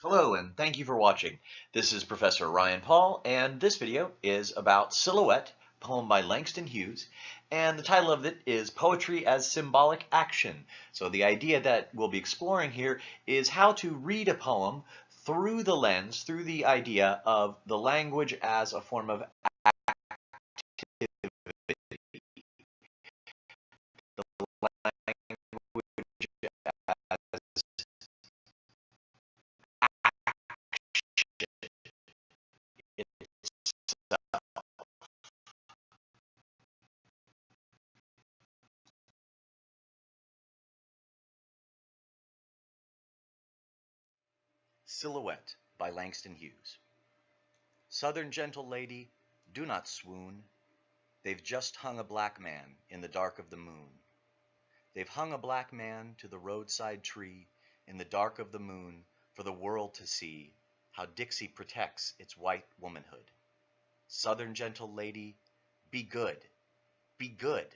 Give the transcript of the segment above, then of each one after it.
Hello and thank you for watching. This is Professor Ryan Paul and this video is about Silhouette, poem by Langston Hughes, and the title of it is Poetry as Symbolic Action. So the idea that we'll be exploring here is how to read a poem through the lens, through the idea of the language as a form of Silhouette by Langston Hughes. Southern gentle lady, do not swoon. They've just hung a black man in the dark of the moon. They've hung a black man to the roadside tree in the dark of the moon for the world to see how Dixie protects its white womanhood. Southern gentle lady, be good, be good.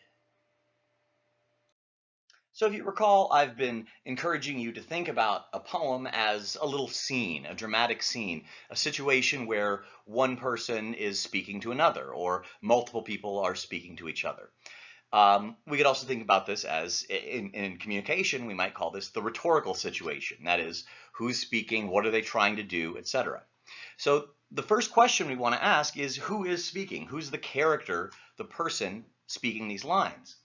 So if you recall, I've been encouraging you to think about a poem as a little scene, a dramatic scene, a situation where one person is speaking to another or multiple people are speaking to each other. Um, we could also think about this as in, in, communication, we might call this the rhetorical situation. That is, who's speaking, what are they trying to do, etc. So the first question we want to ask is who is speaking? Who's the character, the person speaking these lines?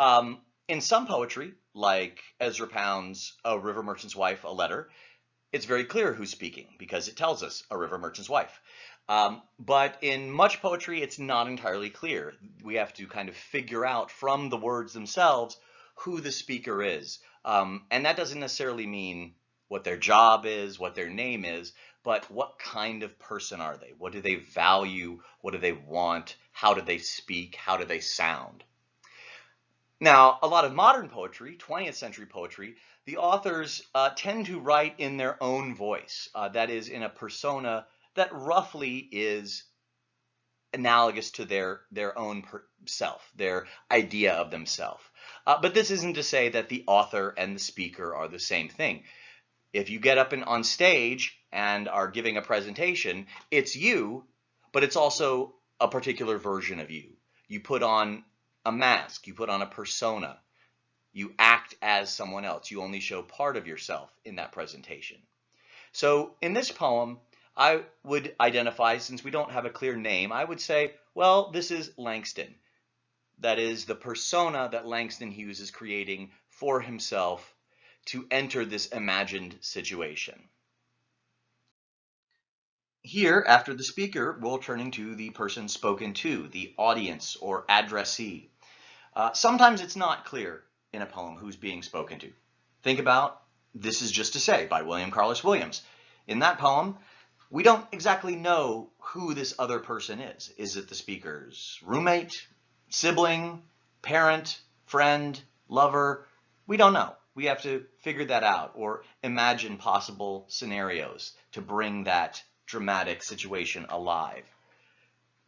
Um, in some poetry, like Ezra Pound's A River Merchant's Wife, a letter, it's very clear who's speaking because it tells us a river merchant's wife. Um, but in much poetry, it's not entirely clear. We have to kind of figure out from the words themselves who the speaker is. Um, and that doesn't necessarily mean what their job is, what their name is, but what kind of person are they? What do they value? What do they want? How do they speak? How do they sound? Now, a lot of modern poetry, 20th century poetry, the authors uh, tend to write in their own voice, uh, that is in a persona that roughly is analogous to their, their own self, their idea of themselves. Uh, but this isn't to say that the author and the speaker are the same thing. If you get up in, on stage and are giving a presentation, it's you, but it's also a particular version of you. You put on a mask, you put on a persona. You act as someone else. You only show part of yourself in that presentation. So in this poem, I would identify, since we don't have a clear name, I would say, well, this is Langston. That is the persona that Langston Hughes is creating for himself to enter this imagined situation. Here, after the speaker, we're turning to the person spoken to, the audience or addressee. Uh, sometimes it's not clear in a poem who's being spoken to. Think about This Is Just to Say by William Carlos Williams. In that poem, we don't exactly know who this other person is. Is it the speaker's roommate, sibling, parent, friend, lover? We don't know. We have to figure that out or imagine possible scenarios to bring that dramatic situation alive.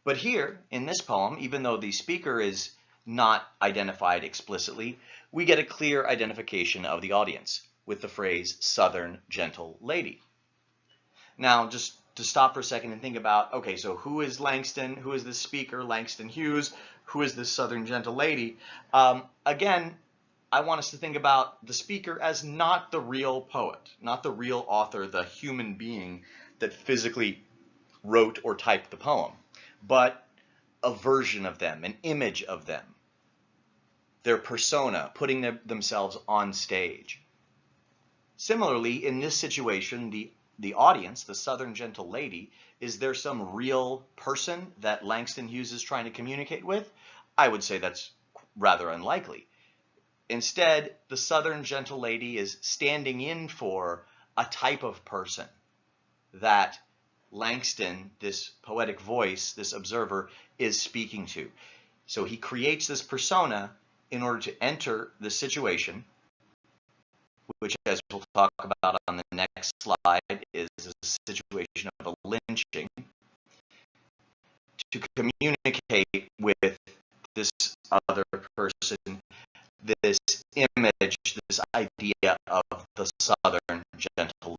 But here, in this poem, even though the speaker is not identified explicitly, we get a clear identification of the audience with the phrase Southern Gentle Lady. Now, just to stop for a second and think about, okay, so who is Langston? Who is this speaker, Langston Hughes? Who is this Southern Gentle Lady? Um, again, I want us to think about the speaker as not the real poet, not the real author, the human being that physically wrote or typed the poem, but a version of them, an image of them their persona, putting them, themselves on stage. Similarly, in this situation, the, the audience, the Southern Gentle Lady, is there some real person that Langston Hughes is trying to communicate with? I would say that's rather unlikely. Instead, the Southern Gentle Lady is standing in for a type of person that Langston, this poetic voice, this observer, is speaking to. So he creates this persona in order to enter the situation, which as we'll talk about on the next slide is a situation of a lynching, to communicate with this other person this image, this idea of the Southern gentle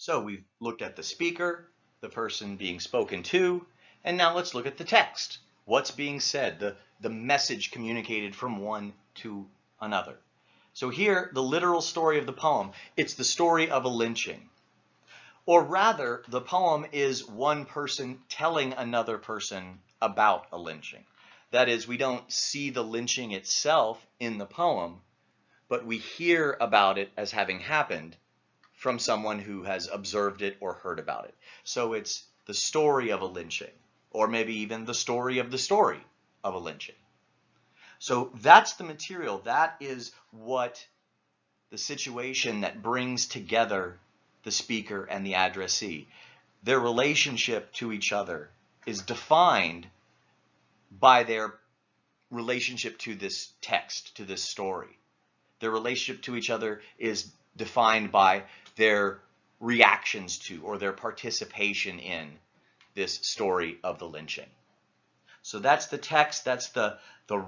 So we've looked at the speaker, the person being spoken to, and now let's look at the text. What's being said, the, the message communicated from one to another. So here, the literal story of the poem, it's the story of a lynching. Or rather, the poem is one person telling another person about a lynching. That is, we don't see the lynching itself in the poem, but we hear about it as having happened from someone who has observed it or heard about it. So it's the story of a lynching, or maybe even the story of the story of a lynching. So that's the material. That is what the situation that brings together the speaker and the addressee. Their relationship to each other is defined by their relationship to this text, to this story. Their relationship to each other is defined by their reactions to or their participation in this story of the lynching. So that's the text, that's the, the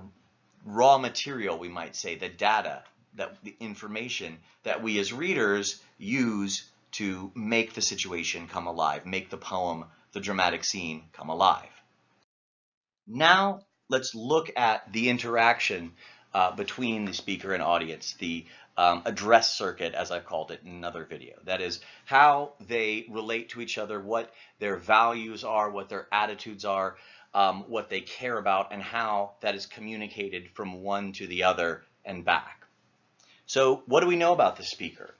raw material, we might say, the data, that the information that we as readers use to make the situation come alive, make the poem, the dramatic scene come alive. Now let's look at the interaction uh, between the speaker and audience, the um, address circuit, as I've called it in another video. That is how they relate to each other, what their values are, what their attitudes are, um, what they care about, and how that is communicated from one to the other and back. So what do we know about the speaker?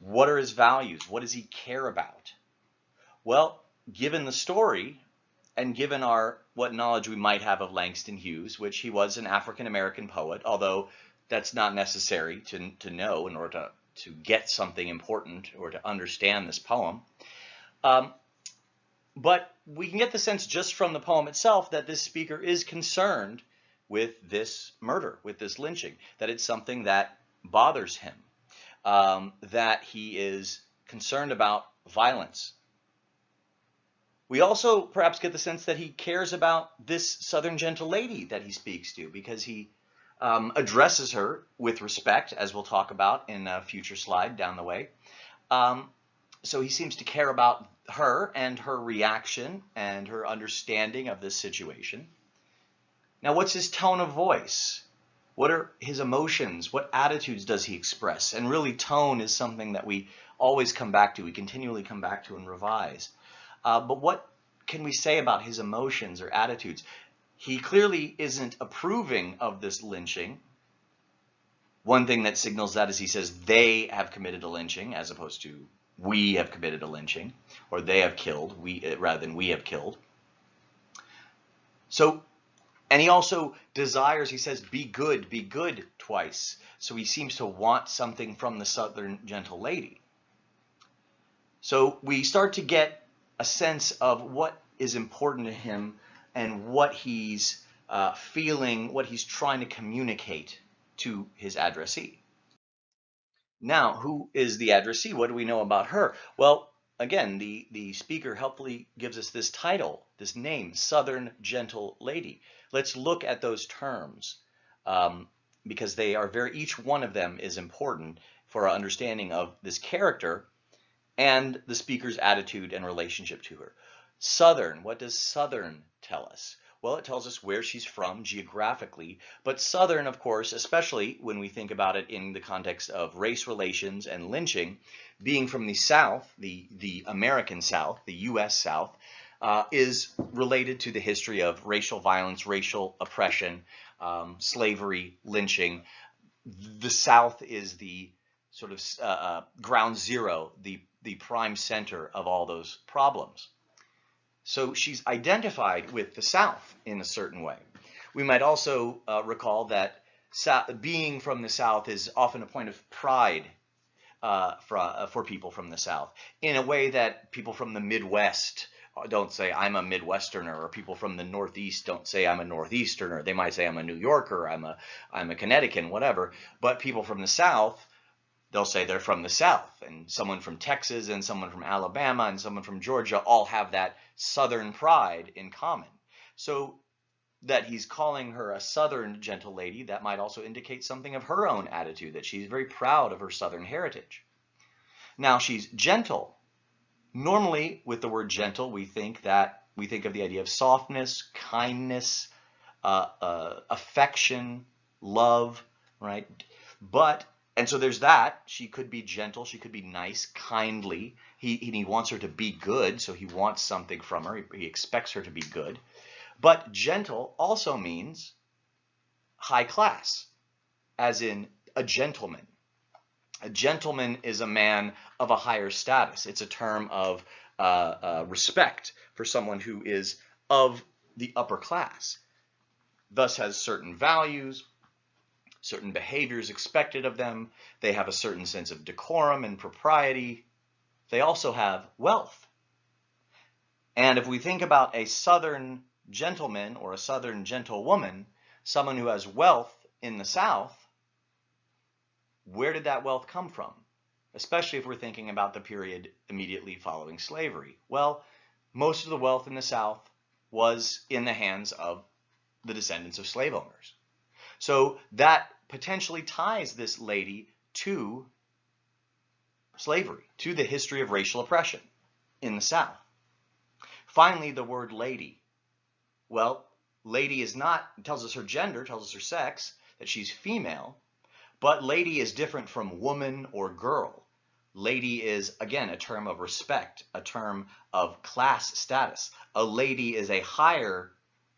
What are his values? What does he care about? Well, given the story, and given our what knowledge we might have of Langston Hughes, which he was an African American poet, although that's not necessary to, to know in order to, to get something important or to understand this poem. Um, but we can get the sense just from the poem itself that this speaker is concerned with this murder, with this lynching, that it's something that bothers him, um, that he is concerned about violence, we also perhaps get the sense that he cares about this Southern gentle lady that he speaks to because he um, addresses her with respect, as we'll talk about in a future slide down the way. Um, so he seems to care about her and her reaction and her understanding of this situation. Now, what's his tone of voice? What are his emotions? What attitudes does he express? And really, tone is something that we always come back to, we continually come back to and revise. Uh, but what can we say about his emotions or attitudes? He clearly isn't approving of this lynching. One thing that signals that is he says they have committed a lynching as opposed to we have committed a lynching or they have killed we uh, rather than we have killed. So, and he also desires, he says, be good, be good twice. So he seems to want something from the Southern gentle lady. So we start to get a sense of what is important to him and what he's uh, feeling, what he's trying to communicate to his addressee. Now, who is the addressee? What do we know about her? Well, again, the, the speaker helpfully gives us this title, this name, Southern Gentle Lady. Let's look at those terms um, because they are very, each one of them is important for our understanding of this character and the speaker's attitude and relationship to her. Southern, what does Southern tell us? Well, it tells us where she's from geographically, but Southern, of course, especially when we think about it in the context of race relations and lynching, being from the South, the, the American South, the U.S. South, uh, is related to the history of racial violence, racial oppression, um, slavery, lynching. The South is the sort of uh, uh ground zero, the the prime center of all those problems. So she's identified with the South in a certain way. We might also uh, recall that being from the South is often a point of pride uh, for, uh, for people from the South, in a way that people from the Midwest uh, don't say I'm a Midwesterner, or people from the Northeast don't say I'm a Northeasterner. They might say I'm a New Yorker, I'm a I'm a Connecticut, whatever. But people from the South they'll say they're from the South, and someone from Texas and someone from Alabama and someone from Georgia all have that Southern pride in common. So that he's calling her a Southern gentle lady, that might also indicate something of her own attitude, that she's very proud of her Southern heritage. Now she's gentle. Normally, with the word gentle, we think that we think of the idea of softness, kindness, uh, uh, affection, love, right? But and so there's that. She could be gentle. She could be nice, kindly. He, he wants her to be good, so he wants something from her. He, he expects her to be good. But gentle also means high class, as in a gentleman. A gentleman is a man of a higher status. It's a term of uh, uh, respect for someone who is of the upper class, thus has certain values, certain behaviors expected of them. They have a certain sense of decorum and propriety. They also have wealth. And if we think about a Southern gentleman or a Southern gentlewoman, someone who has wealth in the South, where did that wealth come from? Especially if we're thinking about the period immediately following slavery. Well, most of the wealth in the South was in the hands of the descendants of slave owners. So that potentially ties this lady to slavery, to the history of racial oppression in the South. Finally, the word lady. Well, lady is not, tells us her gender, tells us her sex, that she's female, but lady is different from woman or girl. Lady is, again, a term of respect, a term of class status. A lady is a higher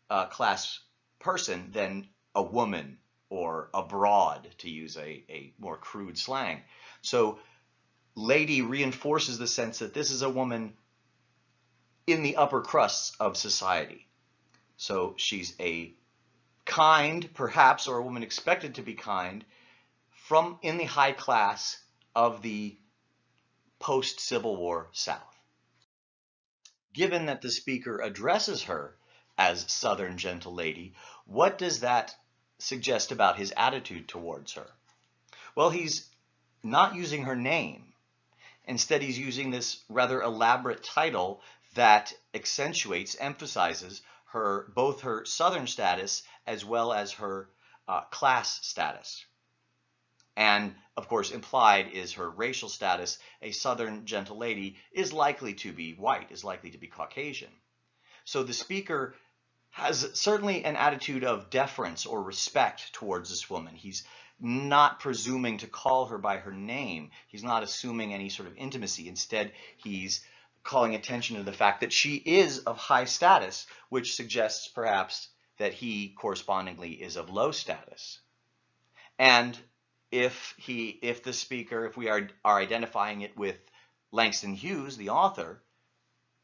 uh, class person than a woman or abroad, to use a, a more crude slang. So lady reinforces the sense that this is a woman in the upper crusts of society. So she's a kind, perhaps, or a woman expected to be kind, from in the high class of the post-Civil War South. Given that the speaker addresses her as Southern Gentle Lady, what does that suggest about his attitude towards her? Well, he's not using her name. Instead, he's using this rather elaborate title that accentuates, emphasizes her both her southern status as well as her uh, class status. And of course, implied is her racial status. A southern gentle lady is likely to be white, is likely to be Caucasian. So the speaker has certainly an attitude of deference or respect towards this woman. He's not presuming to call her by her name. He's not assuming any sort of intimacy. Instead, he's calling attention to the fact that she is of high status, which suggests perhaps that he correspondingly is of low status. And if he, if the speaker, if we are, are identifying it with Langston Hughes, the author,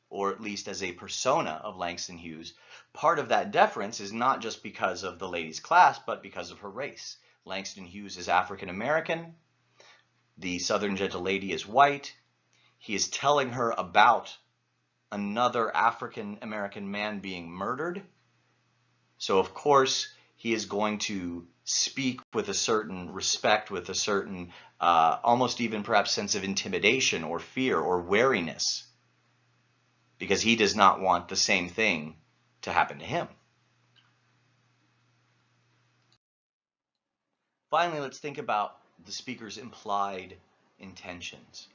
or at least as a persona of Langston Hughes, part of that deference is not just because of the lady's class, but because of her race. Langston Hughes is African American. The Southern Gentle Lady is white. He is telling her about another African American man being murdered. So, of course, he is going to speak with a certain respect, with a certain, uh, almost even perhaps sense of intimidation or fear or wariness, because he does not want the same thing to happen to him. Finally, let's think about the speaker's implied intentions.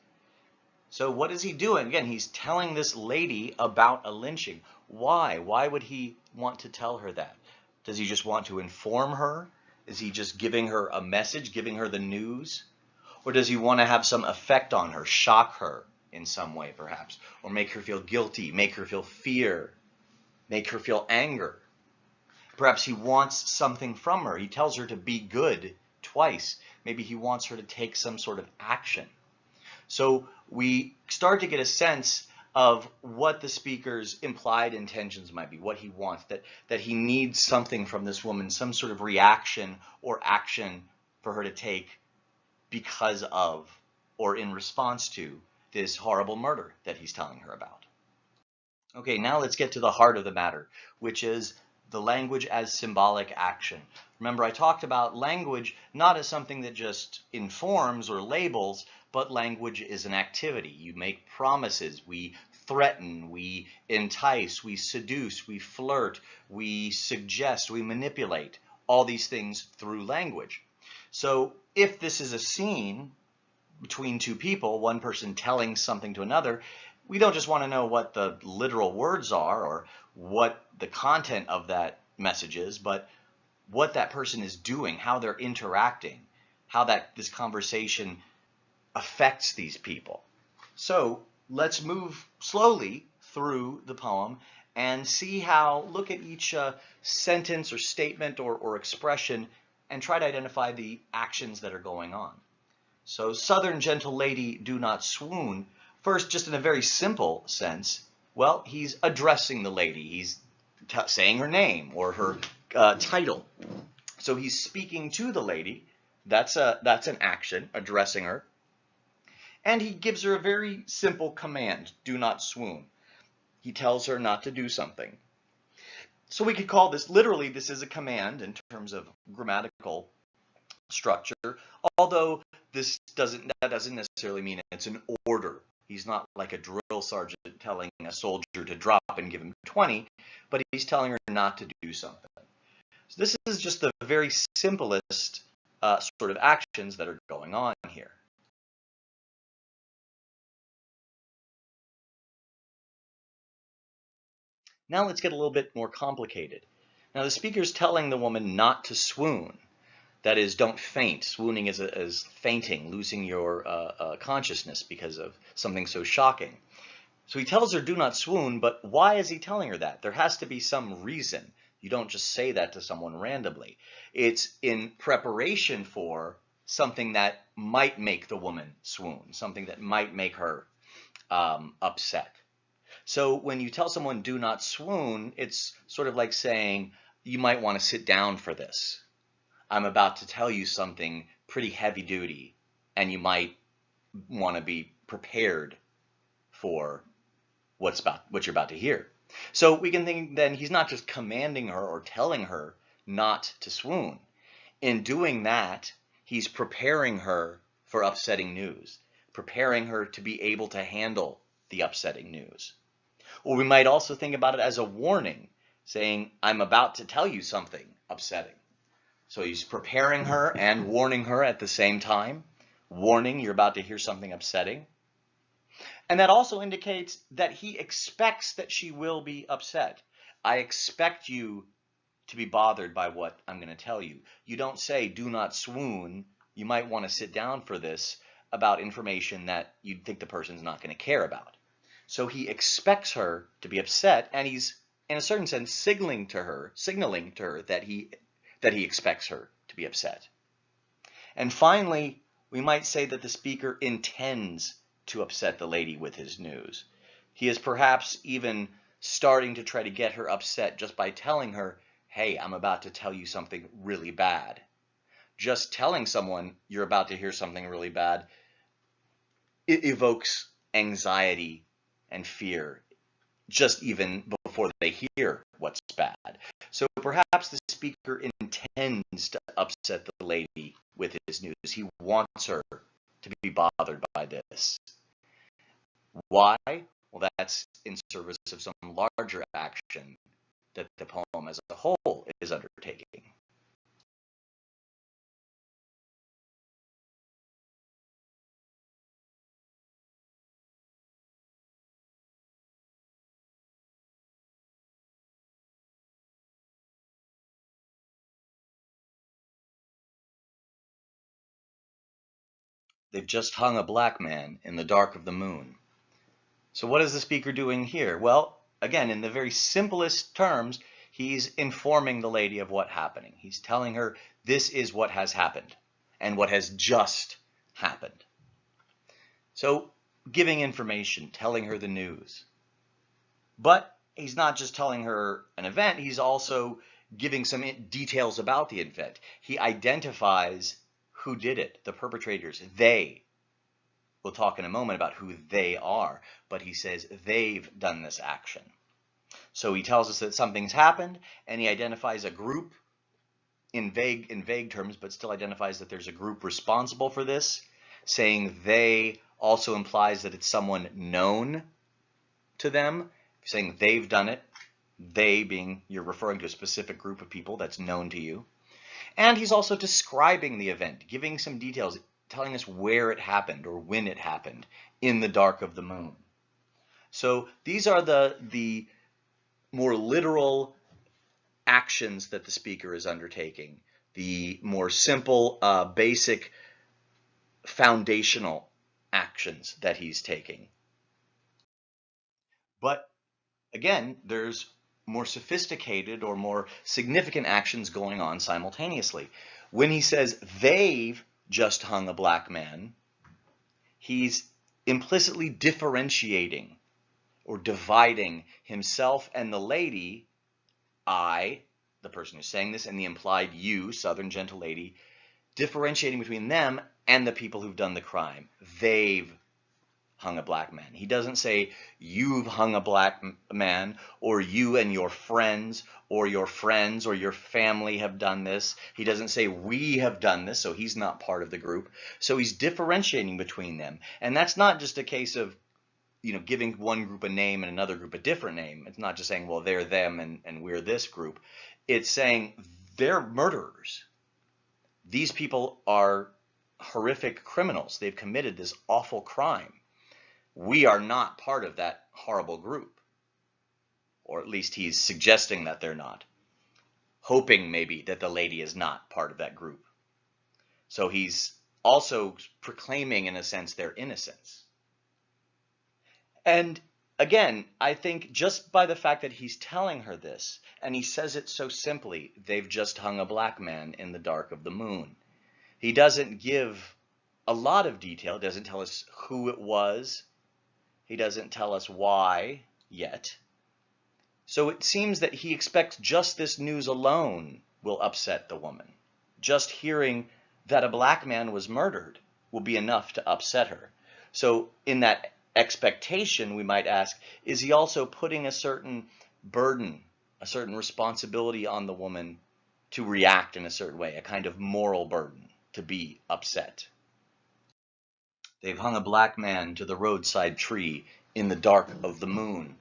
So what is he doing? Again, he's telling this lady about a lynching. Why? Why would he want to tell her that? Does he just want to inform her? Is he just giving her a message, giving her the news? Or does he want to have some effect on her, shock her in some way perhaps, or make her feel guilty, make her feel fear, make her feel anger. Perhaps he wants something from her. He tells her to be good twice. Maybe he wants her to take some sort of action. So we start to get a sense of what the speaker's implied intentions might be, what he wants, that, that he needs something from this woman, some sort of reaction or action for her to take because of or in response to this horrible murder that he's telling her about. Okay, now let's get to the heart of the matter, which is the language as symbolic action. Remember, I talked about language not as something that just informs or labels, but language is an activity. You make promises, we threaten, we entice, we seduce, we flirt, we suggest, we manipulate, all these things through language. So if this is a scene between two people, one person telling something to another, we don't just want to know what the literal words are or what the content of that message is, but what that person is doing, how they're interacting, how that this conversation affects these people. So let's move slowly through the poem and see how, look at each uh, sentence or statement or, or expression and try to identify the actions that are going on. So Southern gentle lady, do not swoon. First, just in a very simple sense, well, he's addressing the lady. He's saying her name or her uh, title. So he's speaking to the lady. That's a that's an action, addressing her. And he gives her a very simple command, do not swoon. He tells her not to do something. So we could call this, literally, this is a command in terms of grammatical structure, although this doesn't, that doesn't necessarily mean it's an order. He's not like a drill sergeant telling a soldier to drop and give him 20, but he's telling her not to do something. So this is just the very simplest uh, sort of actions that are going on here. Now let's get a little bit more complicated. Now the speaker is telling the woman not to swoon. That is, don't faint. Swooning is, a, is fainting, losing your uh, uh, consciousness because of something so shocking. So he tells her, do not swoon, but why is he telling her that? There has to be some reason. You don't just say that to someone randomly. It's in preparation for something that might make the woman swoon, something that might make her um, upset. So when you tell someone do not swoon, it's sort of like saying you might want to sit down for this. I'm about to tell you something pretty heavy duty and you might want to be prepared for what's about what you're about to hear. So we can think then he's not just commanding her or telling her not to swoon. In doing that, he's preparing her for upsetting news, preparing her to be able to handle the upsetting news. Or we might also think about it as a warning, saying, I'm about to tell you something upsetting. So he's preparing her and warning her at the same time. Warning, you're about to hear something upsetting. And that also indicates that he expects that she will be upset. I expect you to be bothered by what I'm going to tell you. You don't say, do not swoon. You might want to sit down for this about information that you'd think the person's not going to care about. So he expects her to be upset, and he's, in a certain sense, signaling to her, signaling to her that he that he expects her to be upset. And finally, we might say that the speaker intends to upset the lady with his news. He is perhaps even starting to try to get her upset just by telling her, hey, I'm about to tell you something really bad. Just telling someone you're about to hear something really bad, it evokes anxiety and fear just even before they hear what's bad. So perhaps the speaker intends to upset the lady with his news. He wants her to be bothered by this. Why? Well, that's in service of some larger action that the poem as a whole is undertaking. They've just hung a black man in the dark of the moon. So what is the speaker doing here? Well, again, in the very simplest terms, he's informing the lady of what happening. He's telling her this is what has happened and what has just happened. So giving information, telling her the news. But he's not just telling her an event, he's also giving some details about the event. He identifies who did it, the perpetrators, they. We'll talk in a moment about who they are, but he says they've done this action. So he tells us that something's happened and he identifies a group in vague in vague terms, but still identifies that there's a group responsible for this. Saying they also implies that it's someone known to them. Saying they've done it, they being you're referring to a specific group of people that's known to you. And he's also describing the event, giving some details, telling us where it happened or when it happened in the dark of the moon. So these are the, the more literal actions that the speaker is undertaking, the more simple, uh, basic, foundational actions that he's taking. But again, there's more sophisticated or more significant actions going on simultaneously. When he says they've just hung a black man, he's implicitly differentiating or dividing himself and the lady, I, the person who's saying this, and the implied you, Southern gentle lady, differentiating between them and the people who've done the crime. They've hung a black man. He doesn't say you've hung a black man or you and your friends or your friends or your family have done this. He doesn't say we have done this, so he's not part of the group. So he's differentiating between them. And that's not just a case of you know, giving one group a name and another group a different name. It's not just saying, well, they're them and, and we're this group. It's saying they're murderers. These people are horrific criminals. They've committed this awful crime. We are not part of that horrible group. Or at least he's suggesting that they're not. Hoping maybe that the lady is not part of that group. So he's also proclaiming, in a sense, their innocence. And again, I think just by the fact that he's telling her this, and he says it so simply, they've just hung a black man in the dark of the moon. He doesn't give a lot of detail, doesn't tell us who it was, he doesn't tell us why yet. So it seems that he expects just this news alone will upset the woman. Just hearing that a black man was murdered will be enough to upset her. So in that expectation, we might ask, is he also putting a certain burden, a certain responsibility on the woman to react in a certain way, a kind of moral burden to be upset? They've hung a black man to the roadside tree in the dark of the moon.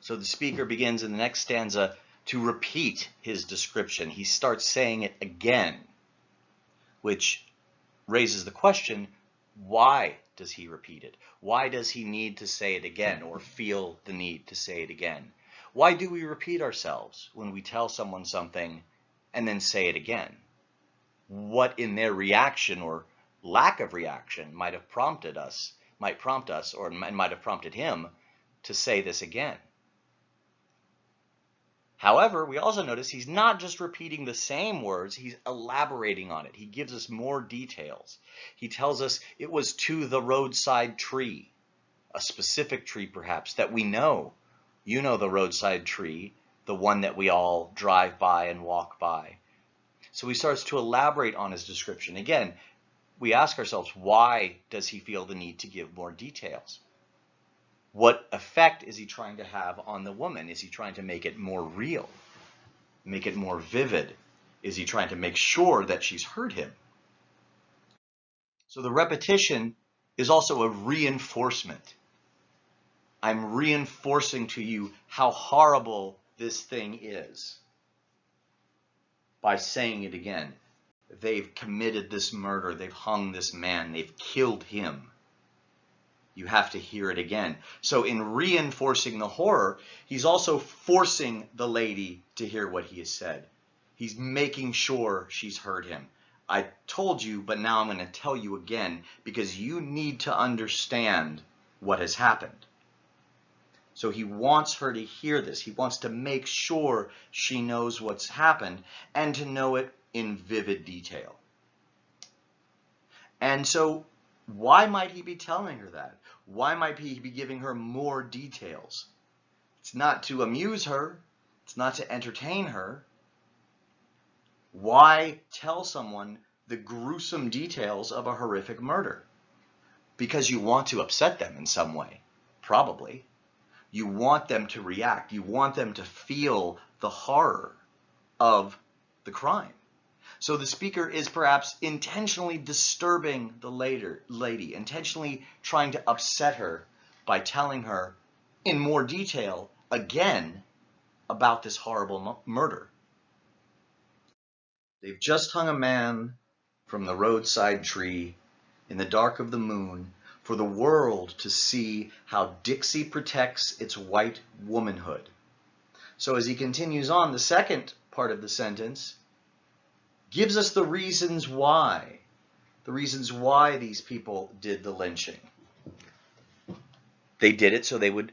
So the speaker begins in the next stanza to repeat his description. He starts saying it again, which raises the question, why does he repeat it? Why does he need to say it again or feel the need to say it again? Why do we repeat ourselves when we tell someone something and then say it again? What in their reaction or lack of reaction might have prompted us, might prompt us, or might have prompted him to say this again. However, we also notice he's not just repeating the same words, he's elaborating on it. He gives us more details. He tells us it was to the roadside tree, a specific tree perhaps that we know. You know the roadside tree, the one that we all drive by and walk by. So he starts to elaborate on his description. Again, we ask ourselves, why does he feel the need to give more details? What effect is he trying to have on the woman? Is he trying to make it more real? Make it more vivid? Is he trying to make sure that she's heard him? So the repetition is also a reinforcement. I'm reinforcing to you how horrible this thing is by saying it again they've committed this murder, they've hung this man, they've killed him. You have to hear it again. So in reinforcing the horror, he's also forcing the lady to hear what he has said. He's making sure she's heard him. I told you, but now I'm going to tell you again because you need to understand what has happened. So he wants her to hear this. He wants to make sure she knows what's happened and to know it in vivid detail. And so why might he be telling her that? Why might he be giving her more details? It's not to amuse her. It's not to entertain her. Why tell someone the gruesome details of a horrific murder? Because you want to upset them in some way, probably. You want them to react. You want them to feel the horror of the crime. So the speaker is perhaps intentionally disturbing the later lady, intentionally trying to upset her by telling her in more detail again about this horrible murder. They've just hung a man from the roadside tree in the dark of the moon for the world to see how Dixie protects its white womanhood. So as he continues on, the second part of the sentence gives us the reasons why, the reasons why these people did the lynching. They did it so they would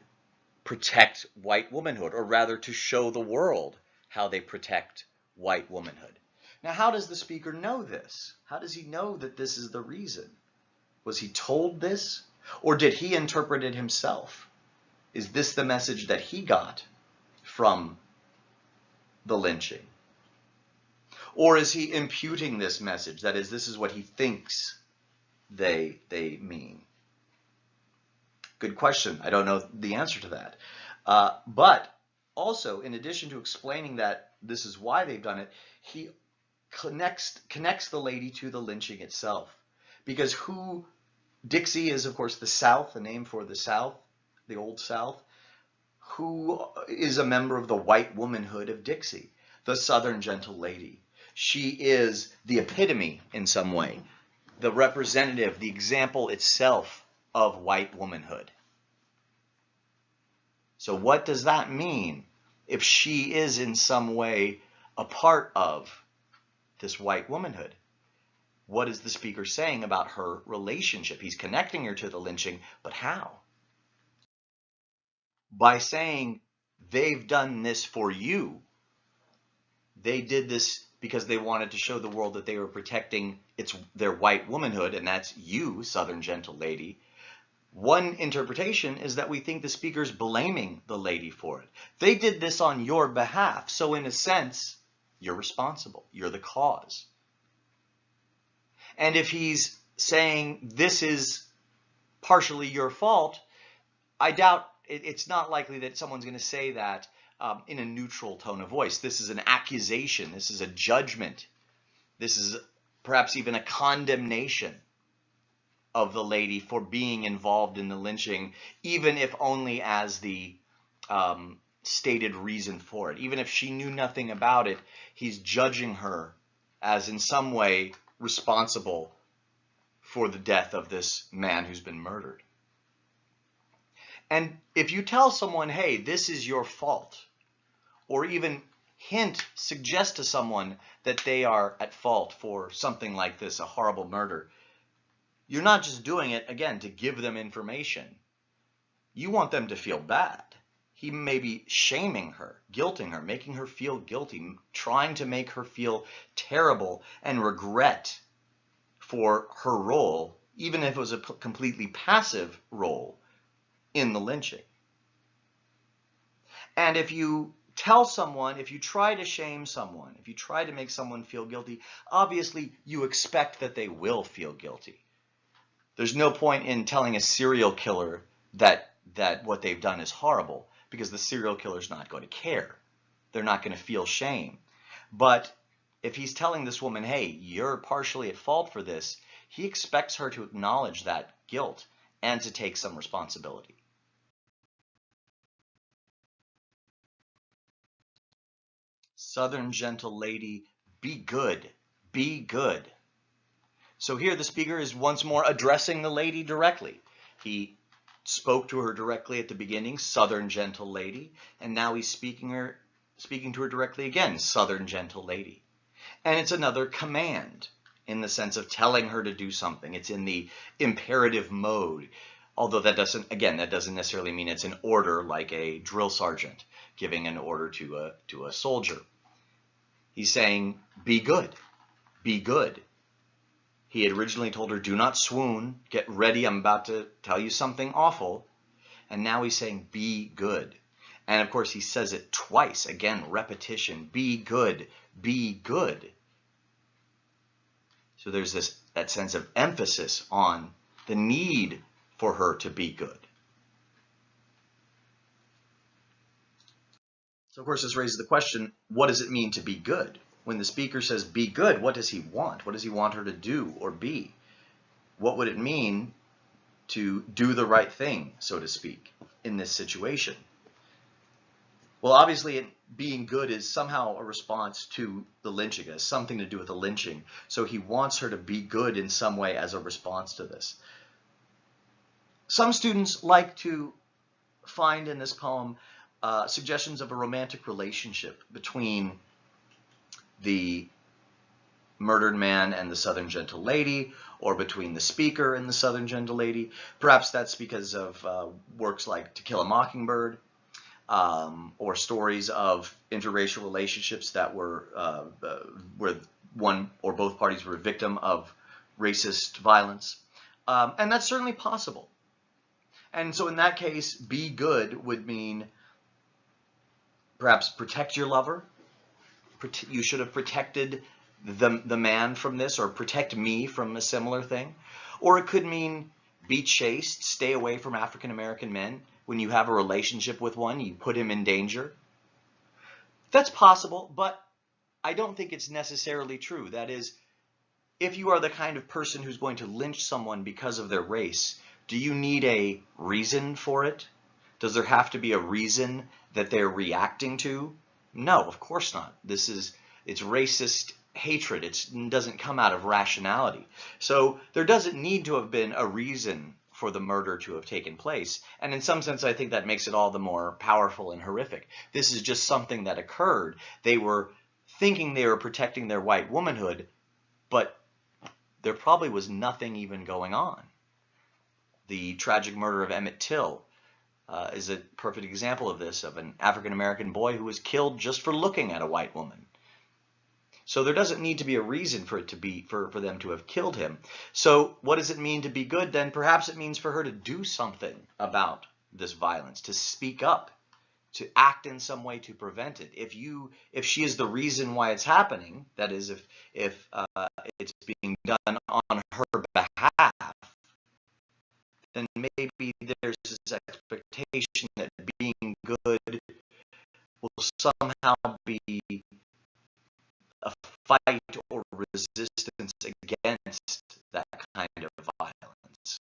protect white womanhood, or rather to show the world how they protect white womanhood. Now, how does the speaker know this? How does he know that this is the reason? Was he told this? Or did he interpret it himself? Is this the message that he got from the lynching? Or is he imputing this message? That is, this is what he thinks they, they mean. Good question. I don't know the answer to that. Uh, but also, in addition to explaining that this is why they've done it, he connects connects the lady to the lynching itself. Because who Dixie is, of course, the South, the name for the South, the Old South. Who is a member of the white womanhood of Dixie, the Southern gentle lady. She is the epitome in some way, the representative, the example itself of white womanhood. So what does that mean if she is in some way a part of this white womanhood? What is the speaker saying about her relationship? He's connecting her to the lynching, but how? By saying, they've done this for you. They did this because they wanted to show the world that they were protecting its their white womanhood, and that's you, Southern gentle lady. One interpretation is that we think the speaker's blaming the lady for it. They did this on your behalf, so in a sense, you're responsible. You're the cause. And if he's saying this is partially your fault, I doubt it, it's not likely that someone's going to say that um, in a neutral tone of voice. This is an accusation. This is a judgment. This is perhaps even a condemnation of the lady for being involved in the lynching, even if only as the um, stated reason for it. Even if she knew nothing about it, he's judging her as in some way responsible for the death of this man who's been murdered. And if you tell someone, hey, this is your fault, or even hint, suggest to someone that they are at fault for something like this, a horrible murder, you're not just doing it, again, to give them information. You want them to feel bad. He may be shaming her, guilting her, making her feel guilty, trying to make her feel terrible and regret for her role, even if it was a completely passive role in the lynching. And if you tell someone, if you try to shame someone, if you try to make someone feel guilty, obviously you expect that they will feel guilty. There's no point in telling a serial killer that that what they've done is horrible because the serial killer's not going to care. They're not going to feel shame. But if he's telling this woman, hey, you're partially at fault for this, he expects her to acknowledge that guilt and to take some responsibility. Southern gentle lady, be good, be good. So here the speaker is once more addressing the lady directly. He spoke to her directly at the beginning, Southern gentle lady, and now he's speaking her speaking to her directly again, Southern gentle lady. And it's another command in the sense of telling her to do something. It's in the imperative mode. Although that doesn't, again, that doesn't necessarily mean it's an order like a drill sergeant giving an order to a, to a soldier. He's saying, be good, be good. He had originally told her, do not swoon, get ready, I'm about to tell you something awful. And now he's saying, be good. And of course, he says it twice, again, repetition, be good, be good. So there's this that sense of emphasis on the need for her to be good. So of course, this raises the question, what does it mean to be good? when the speaker says be good, what does he want? What does he want her to do or be? What would it mean to do the right thing, so to speak, in this situation? Well, obviously, being good is somehow a response to the lynching. It has something to do with the lynching. So he wants her to be good in some way as a response to this. Some students like to find in this poem uh, suggestions of a romantic relationship between the murdered man and the Southern Gentle Lady, or between the speaker and the Southern Gentle Lady. Perhaps that's because of uh, works like To Kill a Mockingbird, um, or stories of interracial relationships that were uh, uh, where one or both parties were a victim of racist violence. Um, and that's certainly possible. And so in that case, be good would mean perhaps protect your lover. You should have protected the, the man from this or protect me from a similar thing. Or it could mean be chaste, stay away from African American men. When you have a relationship with one, you put him in danger. That's possible, but I don't think it's necessarily true. That is, if you are the kind of person who's going to lynch someone because of their race, do you need a reason for it? Does there have to be a reason that they're reacting to? No, of course not. This is, it's racist hatred. It's, it doesn't come out of rationality. So there doesn't need to have been a reason for the murder to have taken place. And in some sense, I think that makes it all the more powerful and horrific. This is just something that occurred. They were thinking they were protecting their white womanhood, but there probably was nothing even going on. The tragic murder of Emmett Till uh, is a perfect example of this, of an African-American boy who was killed just for looking at a white woman. So there doesn't need to be a reason for it to be for, for them to have killed him. So what does it mean to be good then? Perhaps it means for her to do something about this violence, to speak up, to act in some way to prevent it. If you if she is the reason why it's happening, that is if if uh, it's being done on her behalf, then maybe there's this expectation that being good will somehow be a fight or resistance against that kind of violence.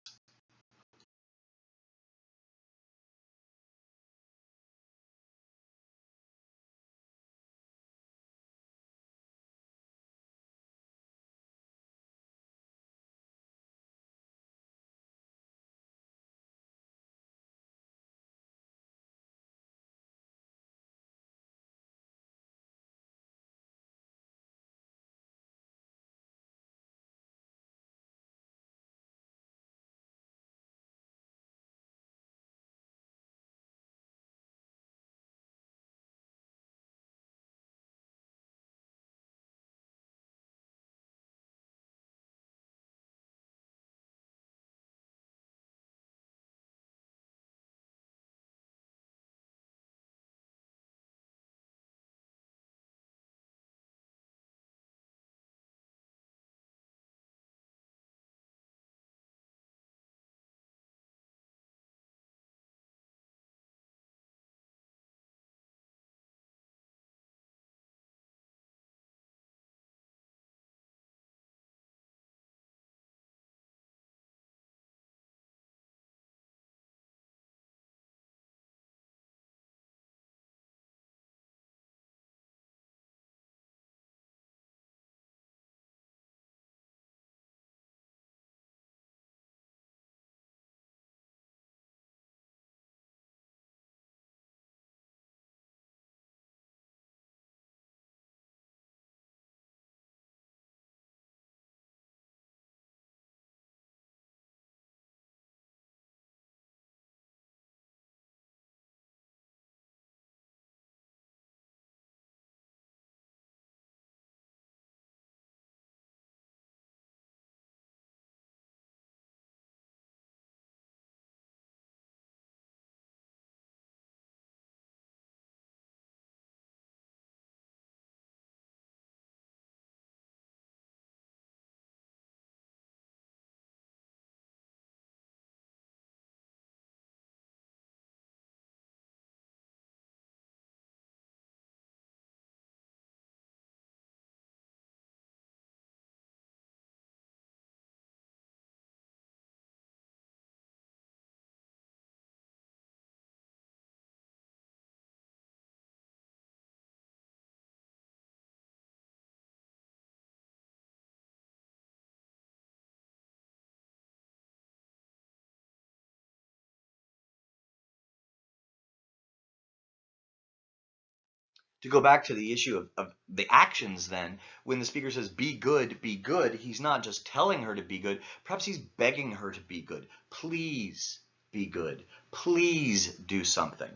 To go back to the issue of, of the actions then, when the speaker says be good, be good, he's not just telling her to be good, perhaps he's begging her to be good. Please be good. Please do something.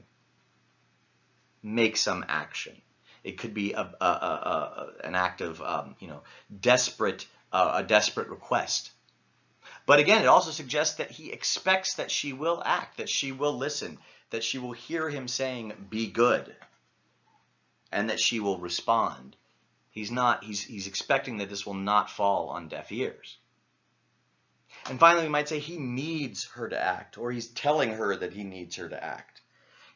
Make some action. It could be a, a, a, an act of, um, you know, desperate, uh, a desperate request. But again, it also suggests that he expects that she will act, that she will listen, that she will hear him saying, be good and that she will respond. He's not, he's, he's expecting that this will not fall on deaf ears. And finally, we might say he needs her to act, or he's telling her that he needs her to act.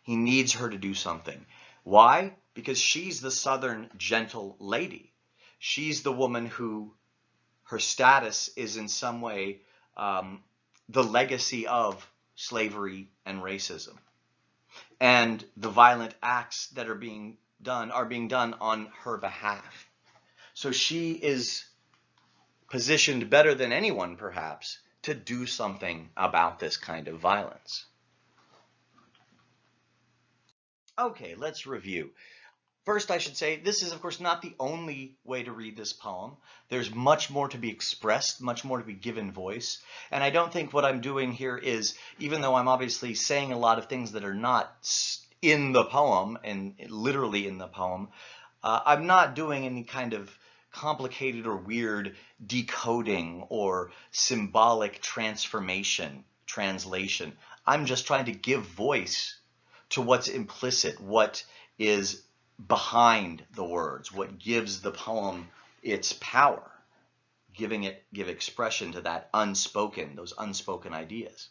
He needs her to do something. Why? Because she's the southern gentle lady. She's the woman who her status is in some way um, the legacy of slavery and racism. And the violent acts that are being done are being done on her behalf. So she is positioned better than anyone, perhaps, to do something about this kind of violence. Okay, let's review. First, I should say, this is, of course, not the only way to read this poem. There's much more to be expressed, much more to be given voice. And I don't think what I'm doing here is, even though I'm obviously saying a lot of things that are not in the poem and literally in the poem, uh, I'm not doing any kind of complicated or weird decoding or symbolic transformation, translation. I'm just trying to give voice to what's implicit, what is behind the words, what gives the poem its power, giving it give expression to that unspoken, those unspoken ideas.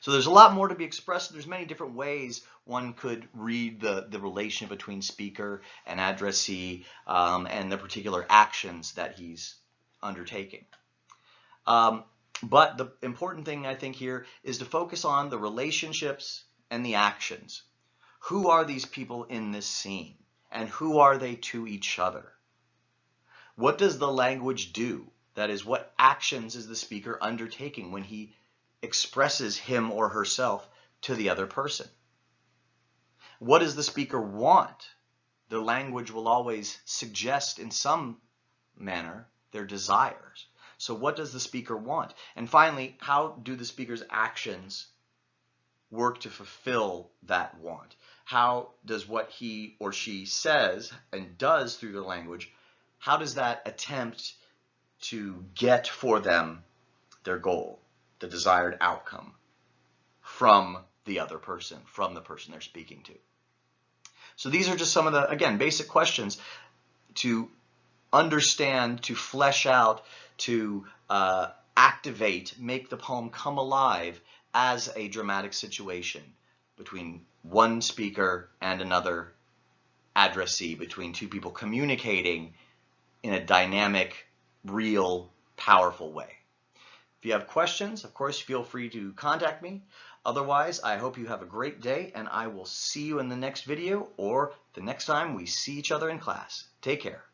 So there's a lot more to be expressed. There's many different ways one could read the, the relation between speaker and addressee um, and the particular actions that he's undertaking. Um, but the important thing I think here is to focus on the relationships and the actions. Who are these people in this scene? And who are they to each other? What does the language do? That is, what actions is the speaker undertaking when he expresses him or herself to the other person. What does the speaker want? The language will always suggest in some manner their desires. So what does the speaker want? And finally, how do the speaker's actions work to fulfill that want? How does what he or she says and does through the language, how does that attempt to get for them their goal? The desired outcome from the other person, from the person they're speaking to. So these are just some of the, again, basic questions to understand, to flesh out, to uh, activate, make the poem come alive as a dramatic situation between one speaker and another addressee, between two people communicating in a dynamic, real, powerful way. If you have questions, of course, feel free to contact me. Otherwise, I hope you have a great day and I will see you in the next video or the next time we see each other in class. Take care.